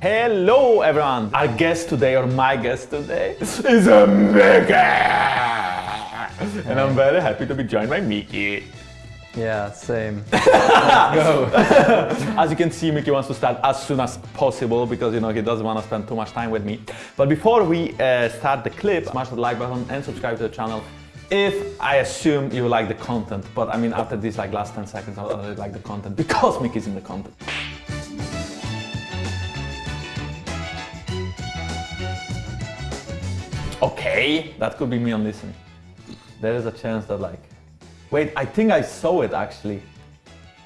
Hello everyone! Our guest today, or my guest today, is a Mickey! And I'm very happy to be joined by Mickey. Yeah, same. Go! as you can see, Mickey wants to start as soon as possible because you know he doesn't want to spend too much time with me. But before we uh, start the clip, smash the like button and subscribe to the channel if I assume you like the content. But I mean, after these like last 10 seconds, I already like the content because Mickey's in the content. Okay, that could be me on listen. There is a chance that like, wait, I think I saw it actually.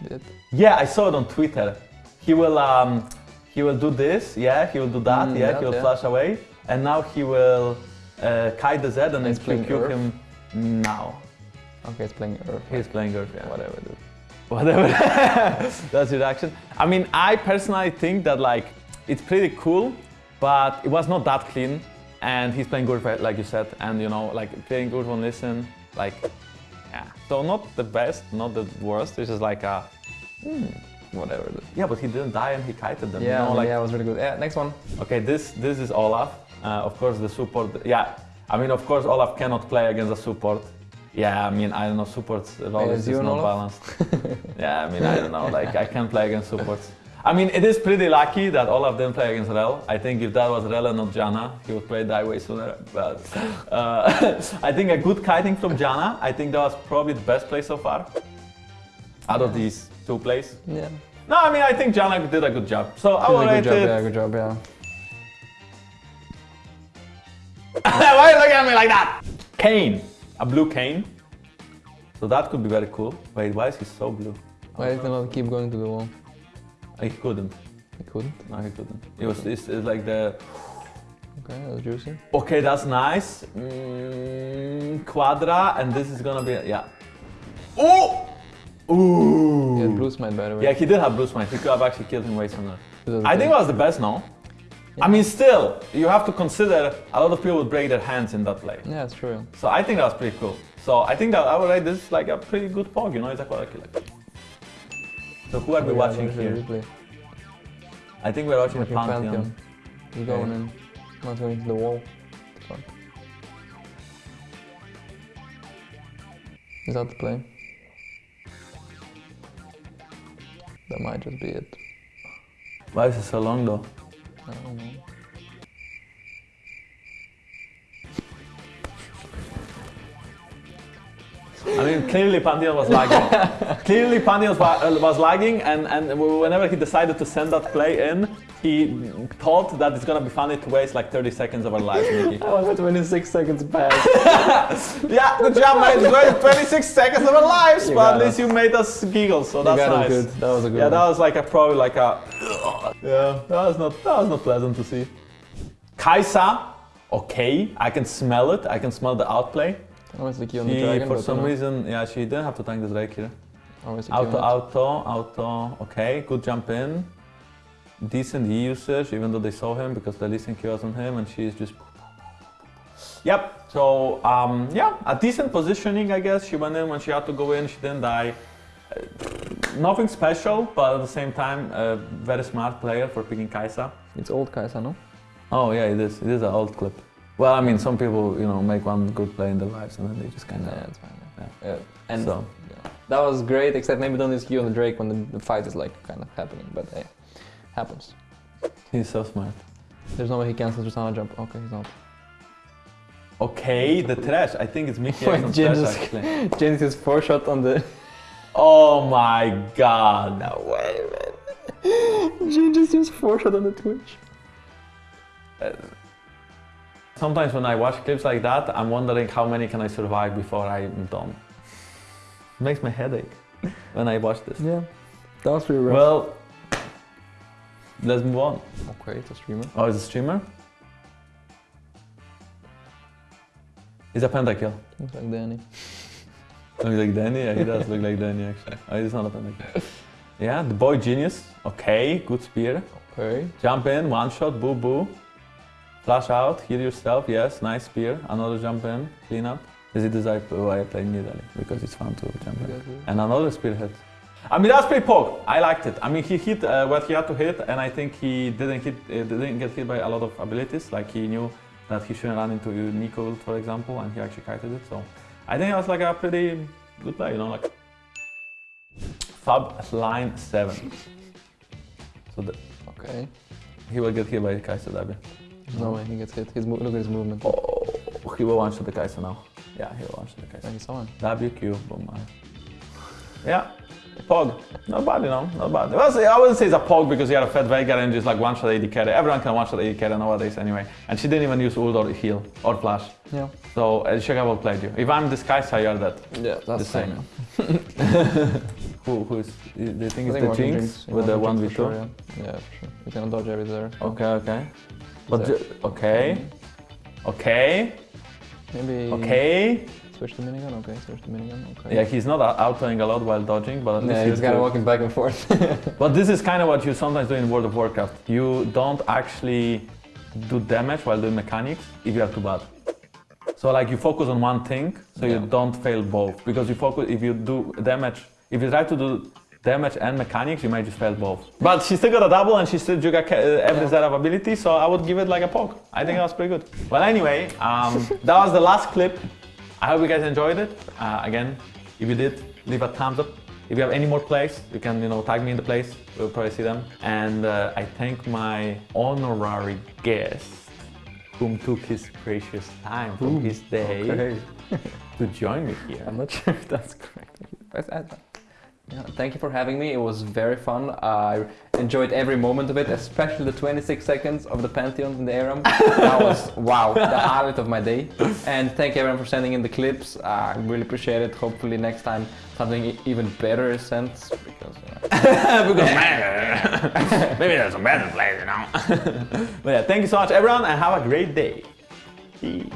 Did. Yeah, I saw it on Twitter. He will, um, he will do this. Yeah, he will do that. Mm, yeah, that, he will yeah. flash away, and now he will uh, kite the Z and then He's QQ Earth. him now. Okay, it's playing Earth. He's playing Earth. Yeah. Whatever, dude. Whatever. That's your reaction. I mean, I personally think that like it's pretty cool, but it was not that clean. And he's playing good, like you said, and you know, like playing good on listen, like, yeah. So not the best, not the worst. It's just like a, hmm, Whatever, yeah, but he didn't die and he kited them. Yeah, you know, like, yeah, it was really good. Yeah, next one. Okay, this this is Olaf. Uh, of course, the support. Yeah, I mean, of course, Olaf cannot play against a support. Yeah, I mean, I don't know, supports role is not Olaf? balanced. yeah, I mean, I don't know, like I can't play against supports. I mean, it is pretty lucky that all of them play against Rell. I think if that was Rell and not Janna, he would play die way sooner. But uh, I think a good kiting from Janna. I think that was probably the best play so far. Out of these two plays. Yeah. No, I mean, I think Janna did a good job. So I will rate good job, it. yeah, good job, yeah. Why are you looking at me like that? Kayn. A blue Kayn. So that could be very cool. Wait, why is he so blue? Why is he not keep going to the wall? He couldn't. He couldn't. No, he couldn't. It was it's, it's like the. Okay, that's juicy. Okay, that's nice. Mm, quadra, and this is gonna be yeah. Oh! Ooh! He had blue smite, by the way. Yeah, he did have blue smite. He could have actually killed him way sooner. This I think it was the best, no? I mean, still, you have to consider a lot of people would break their hands in that play. Yeah, it's true. So I think that was pretty cool. So I think that I would rate this like a pretty good pog, you know, it's a quadra killer. So who are we Oh, yeah, watching there's a here? replay. I think we're watching, Watching the Pantheon. Pantheon. He's going Okay. in, not going to the wall. Fuck. Is that the play? That might just be it. Why is it so long though? I don't know. I mean, clearly Pantheon was lagging. clearly was, uh, was lagging, and, and whenever he decided to send that play in, he thought that it's gonna be funny to waste like 30 seconds of our lives, Mickey. I was 26 seconds back. yeah, good job, man. It's going 26 seconds of our lives, You but at least you made us giggle, so that's nice. good. That was a good Yeah, one. that was like a probably like a. Yeah, that was not that was not pleasant to see. Kaisa, okay, I can smell it. I can smell the outplay. Always the key on the dragon. for some reason, yeah, she didn't have to tank the Drake here. Always the Auto, auto, auto. Okay, good jump in. Decent E usage, even though they saw him because the Lee Q was on him, and she's just. Yep. So um, yeah, a decent positioning, I guess. She went in when she had to go in. She didn't die. Uh, nothing special, but at the same time, a very smart player for picking Kaisa. It's old Kaisa, no? Oh yeah, it is. It is an old clip. Well, I mean, some people, you know, make one good play in their lives and then they just kind of. Yeah, it's fine. Yeah. Yeah. And So. yeah. that was great, except maybe don't use key on the Drake when the, the fight is like kind of happening. But hey, happens. He's so smart. There's no way he cancels Tristana jump. Okay, he's not. Okay, the trash. I think it's Mickey Wait, X Jhin trash just- James his four shot on the. Oh my god. No way, man. Jhin just used four shot on the Twitch. Uh, Sometimes when I watch clips like that, I'm wondering how many can I survive before I'm done. It makes my headache when I watch this. Yeah, that was pretty rough. Well, let's move on. okay, it's a streamer. Oh, it's a streamer? It's a pentakill. Looks like Danny. Looks like Danny? Yeah, he does look like Danny actually. Oh, it's not a pentakill. Yeah, the boy genius. Okay, good spear. Okay. Jump in, one shot, boo boo. Flash out, heal yourself, yes, nice spear. Another jump in, clean up. Is it desired why I play immediately? Because it's fun to jump in. Exactly. And another spear hit. I mean, that's pretty poke. I liked it. I mean, he hit uh, what he had to hit, and I think he didn't hit, uh, didn't get hit by a lot of abilities. Like he knew that he shouldn't run into Neeko, for example, and he actually kited it. So I think it was like a pretty good play, you know, like Fab line seven. So the, Okay. he will get hit by Kaisa W. No way he gets hit. His mo- look at his movement. Oh, he will one shot the Kaisa now. Yeah, he will one shot the Kaisa. Yeah, he saw him. WQ, boom. Yeah, Pog. Not bad, you know, not bad. Well, I wouldn't say it's a Pog because he had a fat Veigar and just like one shot AD carry. Everyone can one shot AD carry nowadays anyway. And she didn't even use ult or heal or flash. Yeah. So uh, she well played you. If I'm this Kaisa, you're that. Yeah, that's The same. Who, who is, do you think it's the Jinx with the 1v2? Sure, yeah. yeah, for sure. You gonna dodge every there. Okay, okay. But, there. ju- okay. Okay, Maybe okay. switch the minigun. Okay, switch the minigun. Okay. Yeah, he's not out- outplaying a lot while dodging, but at least Yeah, he's he's kind of walking back and forth. But this is kind of what you sometimes do in World of Warcraft. You don't actually do damage while doing mechanics if you are too bad. So like you focus on one thing, so you don't fail both. Because you focus, if you do damage, if you try to do damage and mechanics, you might just fail both. But she still got a double and she still got ca- uh, every set of ability, so I would give it like a poke. I think that was pretty good. Well, anyway, um, that was the last clip. I hope you guys enjoyed it. Uh, again, if you did, leave a thumbs up. If you have any more plays, you can you know tag me in the place. We'll probably see them. And uh, I thank my honorary guest, whom took his precious time from his day Okay. to join me here. I'm not sure if that's correct. Press add button. Yeah, thank you for having me. It was very fun. I enjoyed every moment of it, especially the 26 seconds of the Pantheon in the Aram. that was wow, the highlight of my day. And thank everyone for sending in the clips. I really appreciate it. Hopefully next time something even better is sent because yeah. because man, maybe there's a better place, you know. but yeah, thank you so much, everyone, and have a great day. Peace.